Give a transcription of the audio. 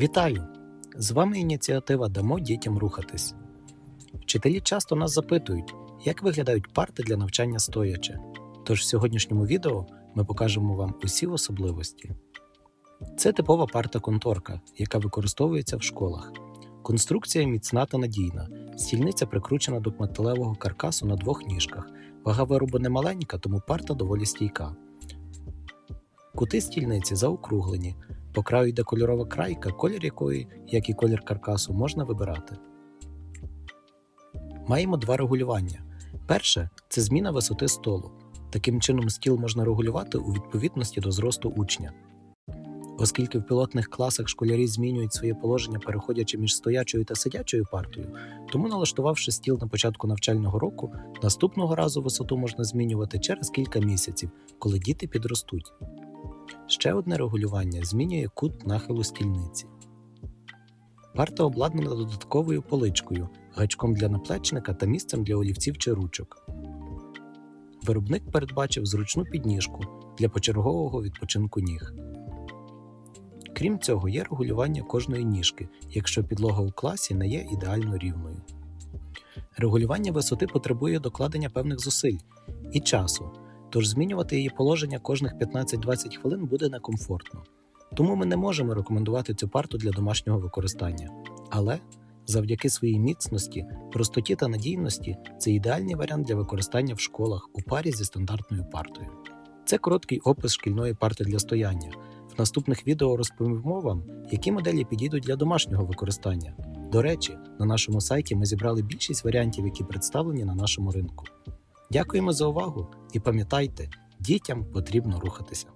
Вітаю! З вами ініціатива Дамо дітям рухатись. Вчителі часто нас запитують, як виглядають парти для навчання стоячи. Тож в сьогоднішньому відео ми покажемо вам усі особливості. Це типова парта-конторка, яка використовується в школах. Конструкція міцна та надійна. Стільниця прикручена до металевого каркасу на двох ніжках. Вага виробу не маленька, тому парта доволі стійка. Кути стільниці заокруглені. По краю йде кольорова крайка, колір якої, як і колір каркасу, можна вибирати. Маємо два регулювання. Перше це зміна висоти столу. Таким чином стіл можна регулювати у відповідності до зросту учня. Оскільки в пілотних класах школярі змінюють своє положення, переходячи між стоячою та сидячою партою, тому налаштувавши стіл на початку навчального року, наступного разу висоту можна змінювати через кілька місяців, коли діти підростуть. Ще одне регулювання змінює кут нахилу стільниці. Парта обладнана додатковою поличкою, гачком для наплечника та місцем для олівців чи ручок. Виробник передбачив зручну підніжку для почергового відпочинку ніг. Крім цього, є регулювання кожної ніжки, якщо підлога у класі не є ідеально рівною. Регулювання висоти потребує докладення певних зусиль і часу, тож змінювати її положення кожних 15-20 хвилин буде некомфортно. Тому ми не можемо рекомендувати цю парту для домашнього використання. Але завдяки своїй міцності, простоті та надійності це ідеальний варіант для використання в школах у парі зі стандартною партою. Це короткий опис шкільної парти для стояння. В наступних відео розповімо вам, які моделі підійдуть для домашнього використання. До речі, на нашому сайті ми зібрали більшість варіантів, які представлені на нашому ринку. Дякуємо за увагу і пам'ятайте, дітям потрібно рухатися.